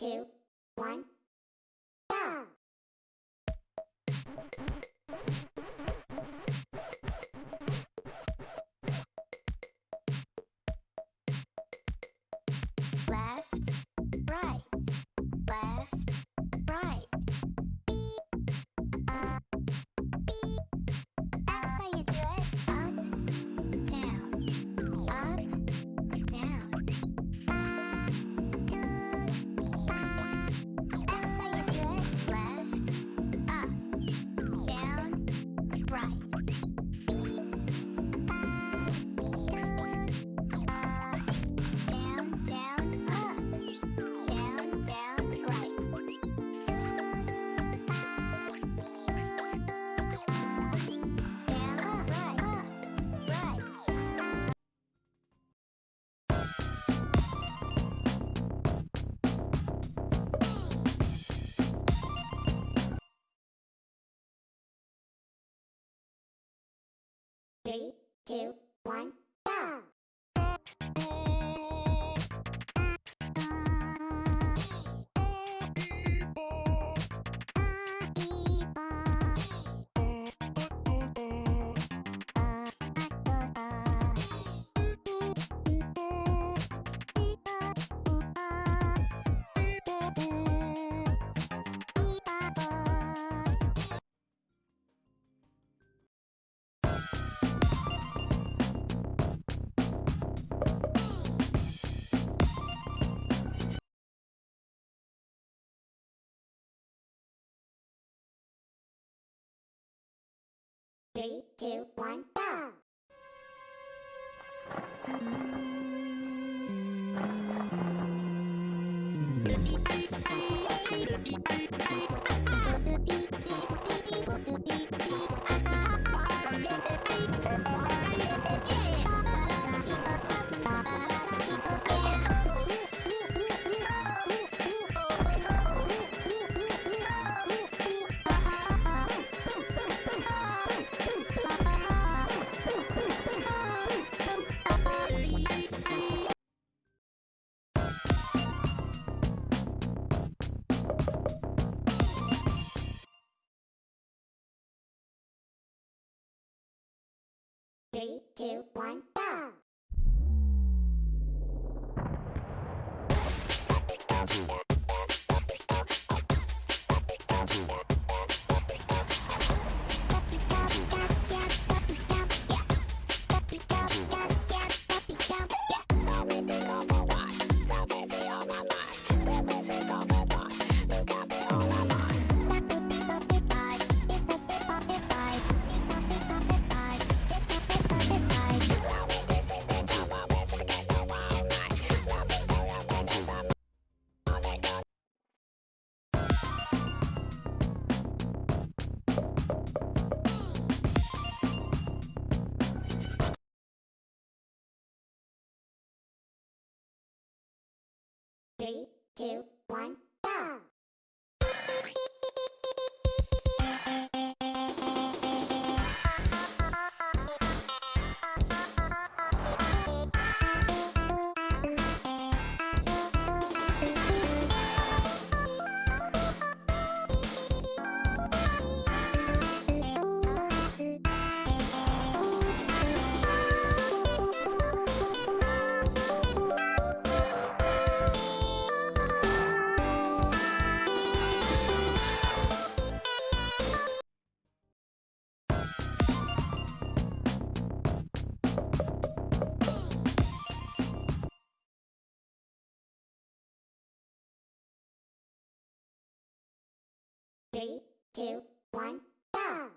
two, one, go! Three, two, one. Three, two, one, go! Three, two, one, go! two, one. two, one, go!